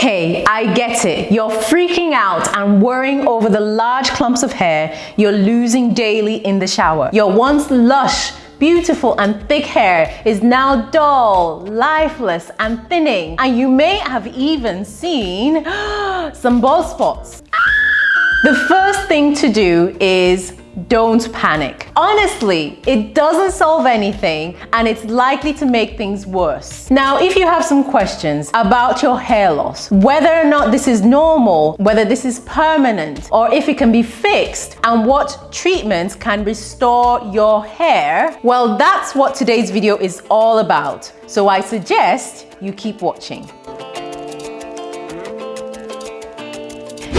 Okay, I get it. You're freaking out and worrying over the large clumps of hair you're losing daily in the shower. Your once lush, beautiful and thick hair is now dull, lifeless and thinning. And you may have even seen some bald spots. The first thing to do is don't panic. Honestly, it doesn't solve anything and it's likely to make things worse. Now, if you have some questions about your hair loss, whether or not this is normal, whether this is permanent, or if it can be fixed, and what treatments can restore your hair, well, that's what today's video is all about. So I suggest you keep watching.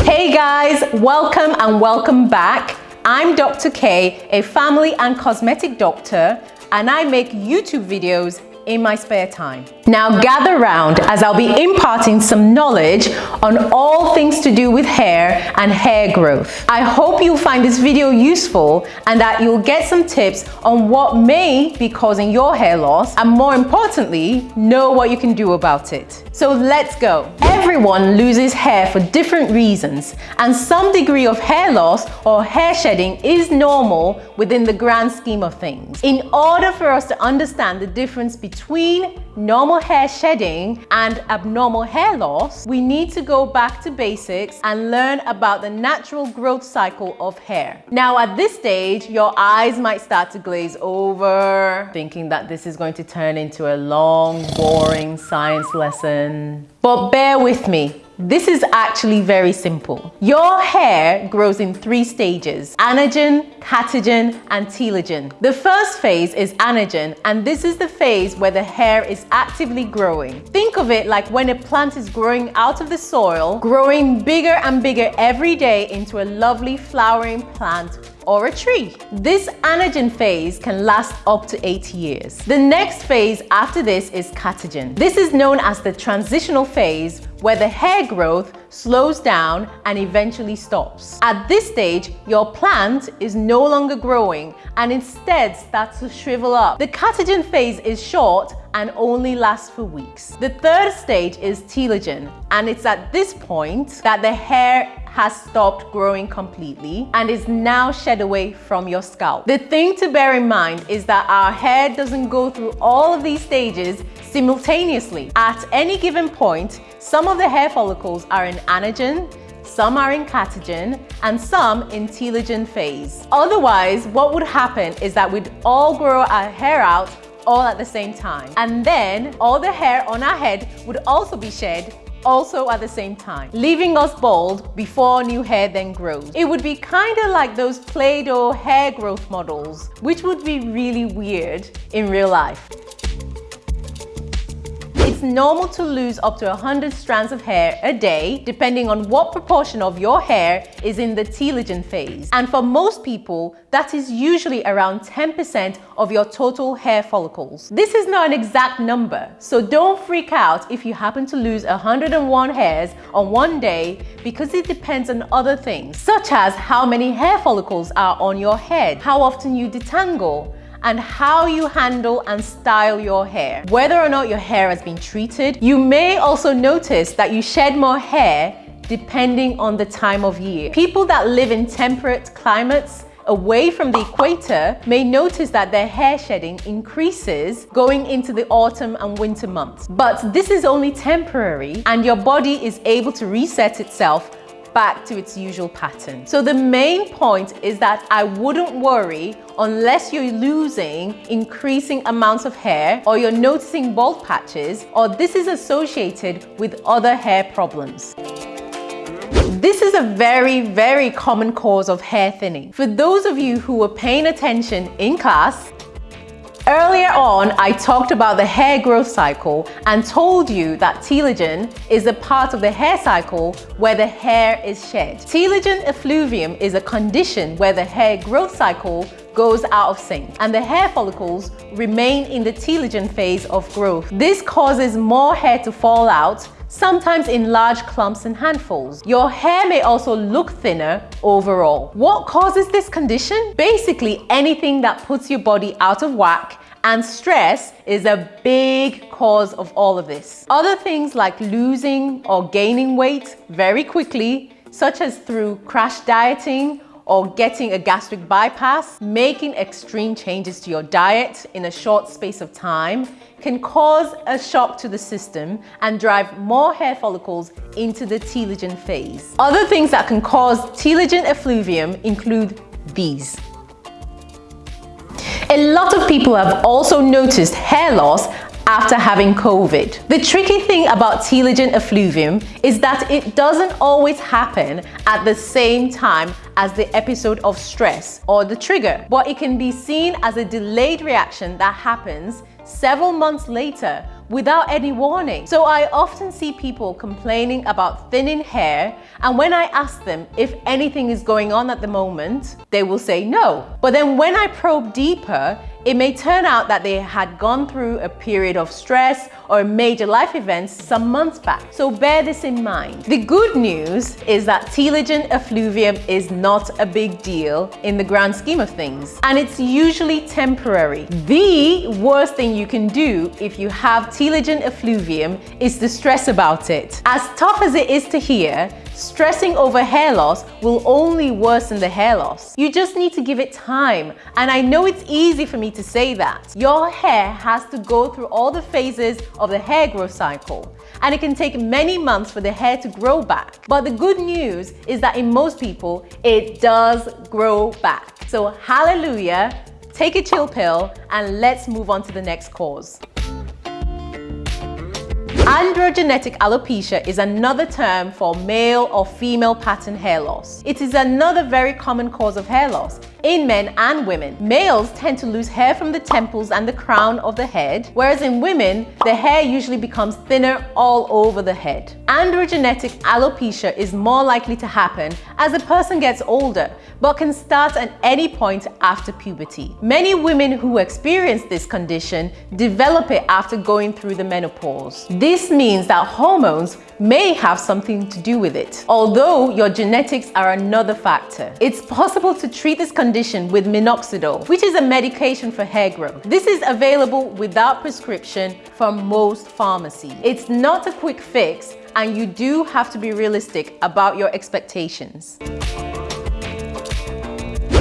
Hey guys, welcome and welcome back. I'm Dr. K, a family and cosmetic doctor, and I make YouTube videos in my spare time. Now gather round as I'll be imparting some knowledge on all things to do with hair and hair growth. I hope you'll find this video useful and that you'll get some tips on what may be causing your hair loss and more importantly, know what you can do about it. So let's go. Everyone loses hair for different reasons and some degree of hair loss or hair shedding is normal within the grand scheme of things. In order for us to understand the difference between normal hair shedding and abnormal hair loss, we need to go back to basics and learn about the natural growth cycle of hair. Now at this stage, your eyes might start to glaze over, thinking that this is going to turn into a long, boring science lesson. But bear with me. This is actually very simple. Your hair grows in three stages, anagen, catagen, and telogen. The first phase is anagen, and this is the phase where the hair is actively growing. Think of it like when a plant is growing out of the soil, growing bigger and bigger every day into a lovely flowering plant or a tree. This anagen phase can last up to 8 years. The next phase after this is catagen. This is known as the transitional phase where the hair growth slows down and eventually stops. At this stage, your plant is no longer growing and instead starts to shrivel up. The catagen phase is short and only lasts for weeks. The third stage is telogen and it's at this point that the hair has stopped growing completely and is now shed away from your scalp. The thing to bear in mind is that our hair doesn't go through all of these stages simultaneously. At any given point, some of the hair follicles are in anagen, some are in catagen, and some in telogen phase. Otherwise, what would happen is that we'd all grow our hair out all at the same time. And then all the hair on our head would also be shed also at the same time, leaving us bald before new hair then grows. It would be kind of like those Play-Doh hair growth models, which would be really weird in real life. It's normal to lose up to 100 strands of hair a day, depending on what proportion of your hair is in the telogen phase. And for most people, that is usually around 10% of your total hair follicles. This is not an exact number, so don't freak out if you happen to lose 101 hairs on one day because it depends on other things, such as how many hair follicles are on your head, how often you detangle, and how you handle and style your hair. Whether or not your hair has been treated, you may also notice that you shed more hair depending on the time of year. People that live in temperate climates away from the equator may notice that their hair shedding increases going into the autumn and winter months. But this is only temporary and your body is able to reset itself back to its usual pattern. So the main point is that I wouldn't worry unless you're losing increasing amounts of hair or you're noticing bald patches or this is associated with other hair problems. This is a very, very common cause of hair thinning. For those of you who were paying attention in class, Earlier on, I talked about the hair growth cycle and told you that telogen is a part of the hair cycle where the hair is shed. Telogen effluvium is a condition where the hair growth cycle goes out of sync and the hair follicles remain in the telogen phase of growth. This causes more hair to fall out sometimes in large clumps and handfuls. Your hair may also look thinner overall. What causes this condition? Basically anything that puts your body out of whack And stress is a big cause of all of this. Other things like losing or gaining weight very quickly, such as through crash dieting or getting a gastric bypass, making extreme changes to your diet in a short space of time can cause a shock to the system and drive more hair follicles into the telogen phase. Other things that can cause telogen effluvium include these. A lot of people have also noticed hair loss after having COVID. The tricky thing about telogen effluvium is that it doesn't always happen at the same time as the episode of stress or the trigger, but it can be seen as a delayed reaction that happens several months later without any warning. So I often see people complaining about thinning hair and when I ask them if anything is going on at the moment, they will say no. But then when I probe deeper, it may turn out that they had gone through a period of stress or major life events some months back. So bear this in mind. The good news is that telogen effluvium is not a big deal in the grand scheme of things, and it's usually temporary. The worst thing you can do if you have telogen effluvium is to stress about it. As tough as it is to hear, Stressing over hair loss will only worsen the hair loss. You just need to give it time. And I know it's easy for me to say that. Your hair has to go through all the phases of the hair growth cycle. And it can take many months for the hair to grow back. But the good news is that in most people, it does grow back. So hallelujah, take a chill pill and let's move on to the next cause. Androgenetic alopecia is another term for male or female pattern hair loss. It is another very common cause of hair loss in men and women. Males tend to lose hair from the temples and the crown of the head, whereas in women, the hair usually becomes thinner all over the head. Androgenetic alopecia is more likely to happen as a person gets older, but can start at any point after puberty. Many women who experience this condition develop it after going through the menopause. This means that hormones may have something to do with it, although your genetics are another factor. It's possible to treat this condition with minoxidil, which is a medication for hair growth. This is available without prescription from most pharmacies. It's not a quick fix and you do have to be realistic about your expectations.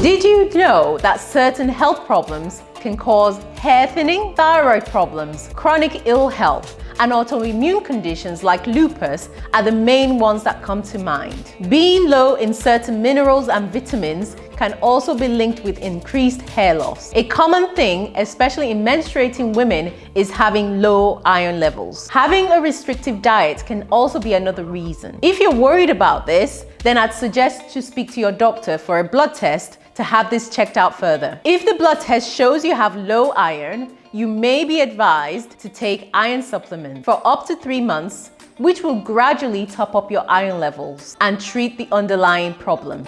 Did you know that certain health problems can cause hair thinning, thyroid problems, chronic ill health, and autoimmune conditions like lupus are the main ones that come to mind. Being low in certain minerals and vitamins can also be linked with increased hair loss. A common thing, especially in menstruating women, is having low iron levels. Having a restrictive diet can also be another reason. If you're worried about this, then I'd suggest to speak to your doctor for a blood test to have this checked out further. If the blood test shows you have low iron, you may be advised to take iron supplements for up to three months, which will gradually top up your iron levels and treat the underlying problem.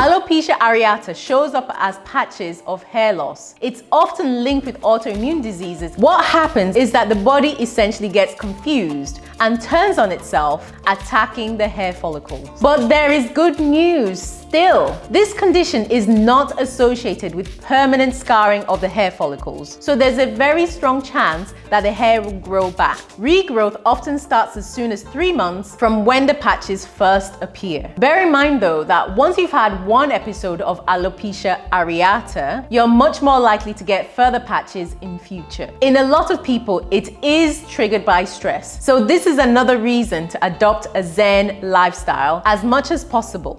Alopecia areata shows up as patches of hair loss. It's often linked with autoimmune diseases. What happens is that the body essentially gets confused and turns on itself, attacking the hair follicles. But there is good news. Still, this condition is not associated with permanent scarring of the hair follicles, so there's a very strong chance that the hair will grow back. Regrowth often starts as soon as three months from when the patches first appear. Bear in mind though that once you've had one episode of alopecia areata, you're much more likely to get further patches in future. In a lot of people, it is triggered by stress, so this is another reason to adopt a Zen lifestyle as much as possible.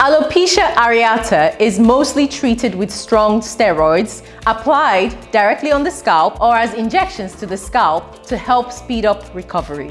Alopecia areata is mostly treated with strong steroids applied directly on the scalp or as injections to the scalp to help speed up recovery.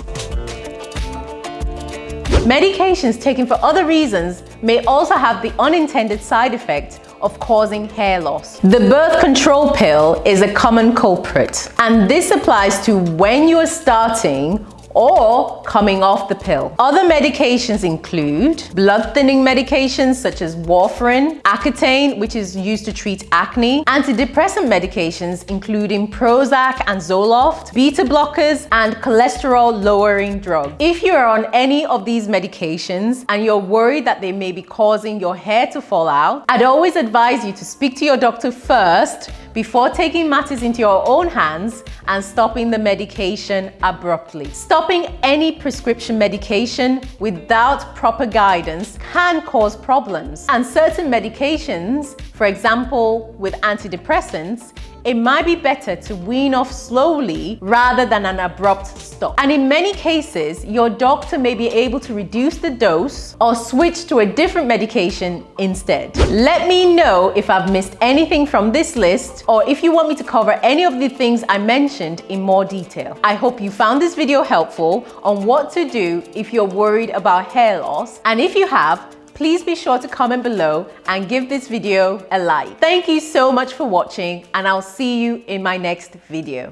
Medications taken for other reasons may also have the unintended side effect of causing hair loss. The birth control pill is a common culprit and this applies to when you are starting or coming off the pill. Other medications include blood thinning medications such as warfarin, Accutane, which is used to treat acne, antidepressant medications including Prozac and Zoloft, beta blockers, and cholesterol lowering drugs. If you are on any of these medications and you're worried that they may be causing your hair to fall out, I'd always advise you to speak to your doctor first before taking matters into your own hands and stopping the medication abruptly. Stopping any prescription medication without proper guidance can cause problems. And certain medications, for example, with antidepressants, it might be better to wean off slowly rather than an abrupt stop. And in many cases, your doctor may be able to reduce the dose or switch to a different medication instead. Let me know if I've missed anything from this list or if you want me to cover any of the things I mentioned in more detail. I hope you found this video helpful on what to do if you're worried about hair loss. And if you have, please be sure to comment below and give this video a like. Thank you so much for watching and I'll see you in my next video.